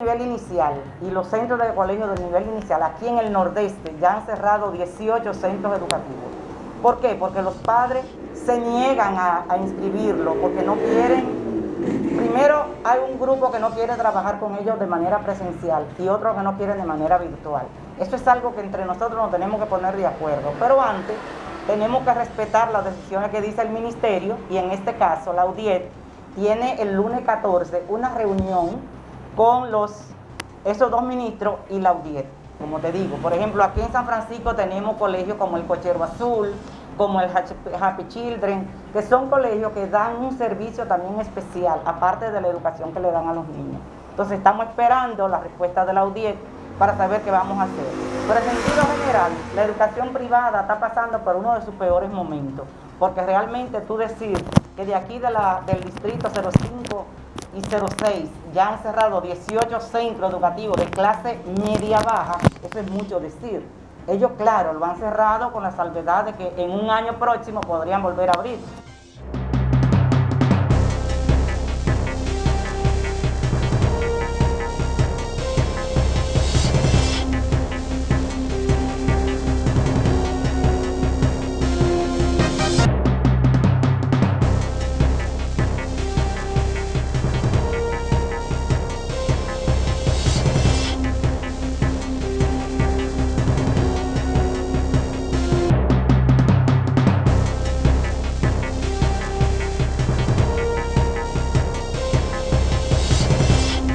nivel inicial y los centros de colegio del nivel inicial aquí en el nordeste ya han cerrado 18 centros educativos. ¿Por qué? Porque los padres se niegan a, inscribirlo porque no quieren, primero hay un grupo que no quiere trabajar con ellos de manera presencial y otro que no quiere de manera virtual. Eso es algo que entre nosotros nos tenemos que poner de acuerdo, pero antes tenemos que respetar las decisiones que dice el ministerio y en este caso la UDIET tiene el lunes 14 una reunión con los, esos dos ministros y la UDIET, como te digo. Por ejemplo, aquí en San Francisco tenemos colegios como el Cochero Azul, como el Happy Children, que son colegios que dan un servicio también especial, aparte de la educación que le dan a los niños. Entonces estamos esperando la respuesta de la UDIET para saber qué vamos a hacer. Pero en sentido general, la educación privada está pasando por uno de sus peores momentos, porque realmente tú decir que de aquí del distrito 05 y 06 ya han cerrado 18 centros educativos de clase media-baja, eso es mucho decir. Ellos, claro, lo han cerrado con la salvedad de que en un año próximo podrían volver a abrir.